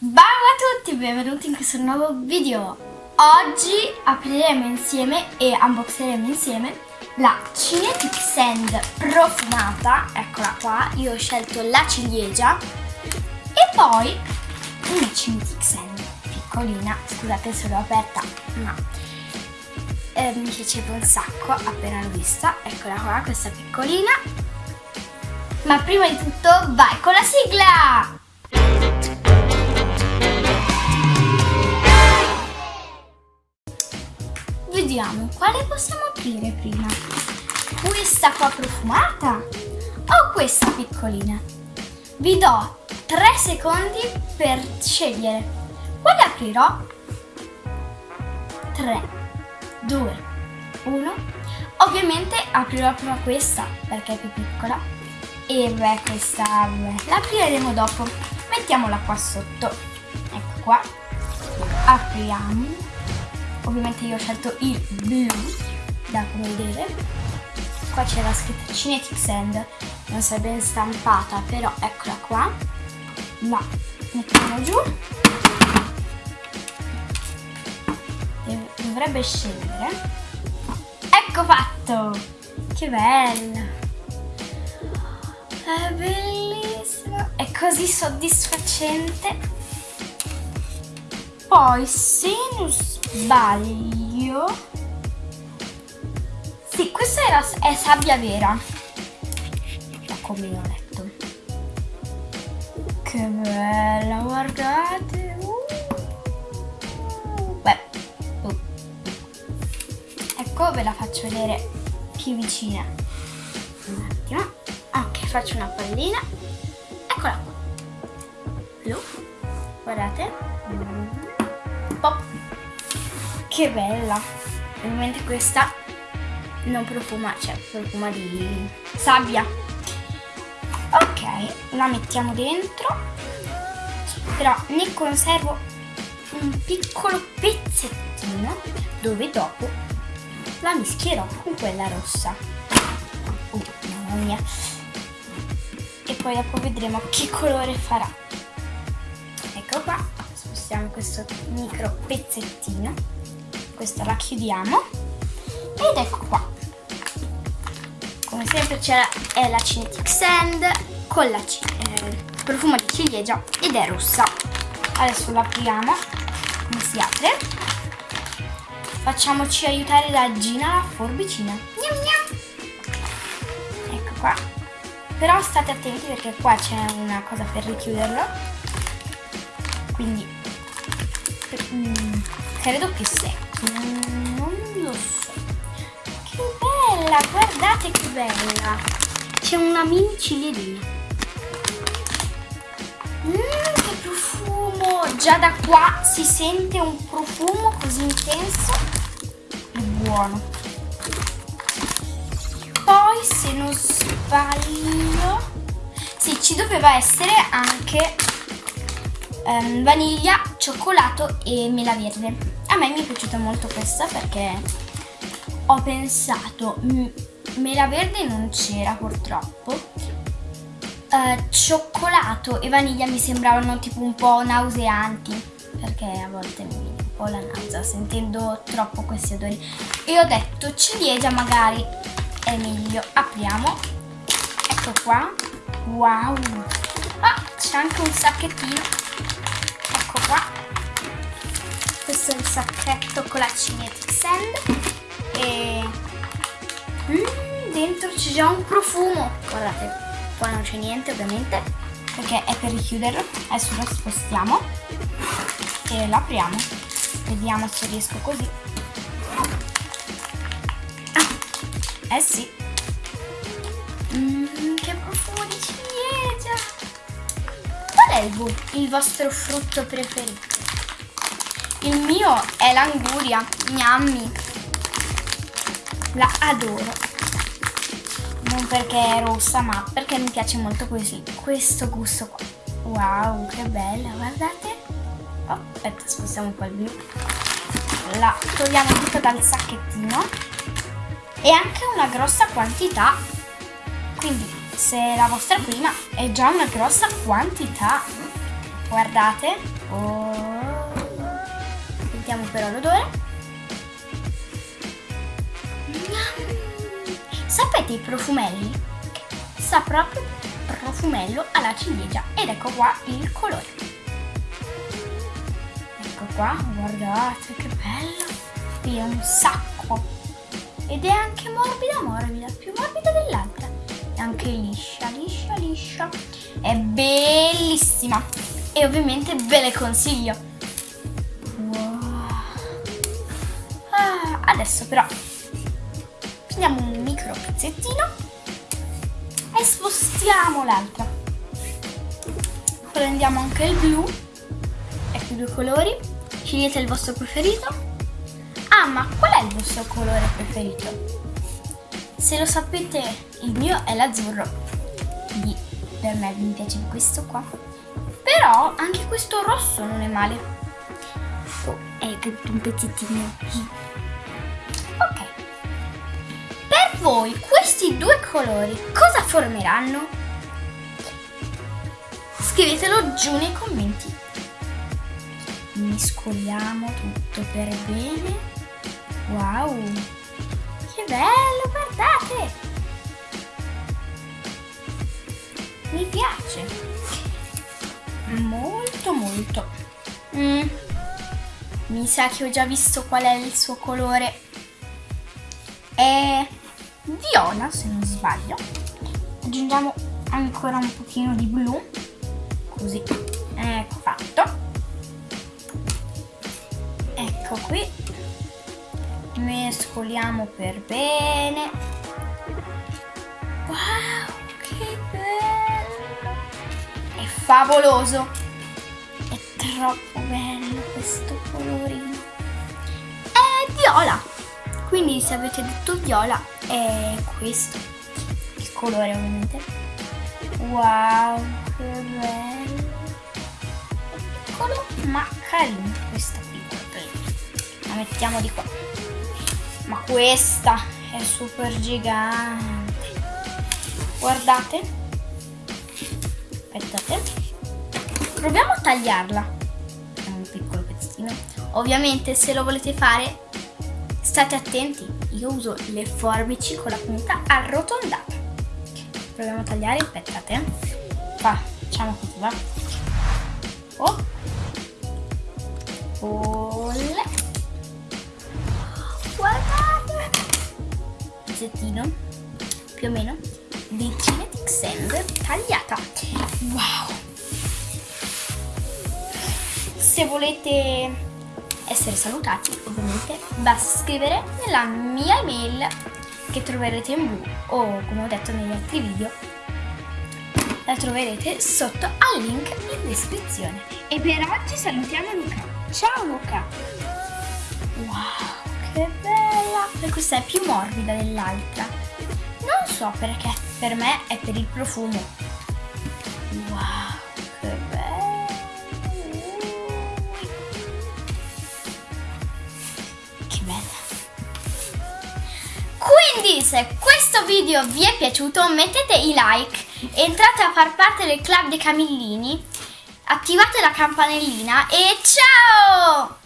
Ciao a tutti, benvenuti in questo nuovo video. Oggi apriremo insieme e unboxeremo insieme la Cinetic Sand profumata, eccola qua, io ho scelto la ciliegia e poi una Cinetic Sand piccolina, scusate se l'ho aperta, ma eh, mi piaceva un sacco appena l'ho vista, eccola qua, questa piccolina. Ma prima di tutto vai con la sigla! Vediamo quale possiamo aprire prima. Questa qua profumata o questa piccolina? Vi do 3 secondi per scegliere. Quale aprirò? 3, 2, 1. Ovviamente aprirò prima questa perché è più piccola. E beh, questa beh, la apriremo dopo. Mettiamola qua sotto. Ecco qua. Apriamo ovviamente io ho scelto il blu da come vedete. Qua c'è la scritta Cinetic Sand non si è ben stampata però eccola qua. La mettiamo giù. Dovrebbe scendere. Ecco fatto! Che bella! È bellissima è così soddisfacente. Poi non sbaglio. Sì questa era, è sabbia vera. Ho letto? Che bella guardate. Uh. Beh. Uh. ecco ve la faccio vedere più vicina. Un attimo. Ok faccio una pallina. Eccola qua. Blu. Guardate. Pop. Che bella. Ovviamente questa non profuma, cioè profuma di sabbia. Ok, la mettiamo dentro. Però ne conservo un piccolo pezzettino dove dopo la mischierò con quella rossa. Uh, mamma mia. E poi dopo vedremo che colore farà. Ecco qua spostiamo questo micro pezzettino questa la chiudiamo. Ed ecco qua. Come sempre c'è la, la Cinetic Sand con la eh, profumo di ciliegia ed è rossa. Adesso la apriamo come si apre. Facciamoci aiutare da Gina la forbicina gnam gnam. ecco qua. Però state attenti perché qua c'è una cosa per richiuderlo. Quindi Mm, credo che secchi, non, lo so. Che bella, guardate che bella. C'è una mini ciliegina. Mmm, che profumo! Già da qua si sente un profumo così intenso e buono. Poi, se non sbaglio, sì, ci doveva essere anche um, vaniglia, cioccolato e mela verde. A me mi è piaciuta molto questa perché ho pensato, mela verde non c'era purtroppo, Uh, cioccolato e vaniglia mi sembravano tipo un po' nauseanti perché a volte mi viene un po' la nausea sentendo troppo questi odori. E ho detto ciliegia magari è meglio. Apriamo. Ecco qua. Wow. Ah c'è anche un sacchettino. Qua questo è il sacchetto con la Cinetic Sand e mm, dentro c'è già un profumo. Guardate qua non c'è niente ovviamente perché è per richiuderlo. Adesso lo spostiamo e lo apriamo. Vediamo se riesco così. Ah, eh sì. Mm, che profumo di ciliegia è il, il vostro frutto preferito? Il mio è l'anguria, gnammi. La adoro. Non perché è rossa, ma perché mi piace molto così. Questo gusto qua. Wow, che bella, guardate. Oh, aspetta, spostiamo un po' il blu. La togliamo tutta dal sacchettino. E anche una grossa quantità. Quindi se la vostra prima è già una grossa quantità Guardate. Oh. Sentiamo però l'odore. Sapete i profumelli? Sa proprio profumello alla ciliegia ed ecco qua il colore. Ecco qua, guardate che bello. Qui è un sacco. Ed è anche morbida morbida, più morbida dell'altra. E anche liscia, liscia, liscia. È bellissima. E ovviamente ve le consiglio. Adesso però prendiamo un micro pezzettino e spostiamo l'altra. Prendiamo anche il blu, ecco i due colori, scegliete il vostro preferito. Ah, ma qual è il vostro colore preferito? Se lo sapete, il mio è l'azzurro. Di, per me mi piace questo qua. Però anche questo rosso non è male. Oh, è un pezzettino. Per voi questi due colori cosa formeranno? Scrivetelo giù nei commenti. Mescoliamo tutto per bene. Wow! Che bello, guardate! Mi piace. Molto molto. Mm. Mi sa che ho già visto qual è il suo colore. È viola, se non sbaglio. Aggiungiamo ancora un pochino di blu. Così. Ecco fatto. Ecco qui. Mescoliamo per bene. Wow, che bello! È favoloso! È troppo bello questo colorino. È viola! Quindi se avete detto viola è questo. Il colore ovviamente. Wow, che bello! Piccolo ma carino questa piccola. La mettiamo di qua. Ma questa è super gigante. Guardate. Aspettate. Proviamo a tagliarla. Un piccolo pezzettino. Ovviamente se lo volete fare state attenti. Io uso le forbici con la punta arrotondata. Proviamo a tagliare. Aspettate. Qua. Facciamo così, va. Oh. Olle. Guardate. Pezzettino. Più o meno di Cinetic Sand tagliata. Wow! Se volete essere salutati, ovviamente, basta scrivere nella mia email che troverete in blu o come ho detto negli altri video la troverete sotto al link in descrizione. E per oggi salutiamo Luca. Ciao Luca! Wow, che bella! Questa è più morbida dell'altra. Non so perché, per me è per il profumo. Wow, Quindi se questo video vi è piaciuto mettete i like, entrate a far parte del club dei camillini, attivate la campanellina e ciao!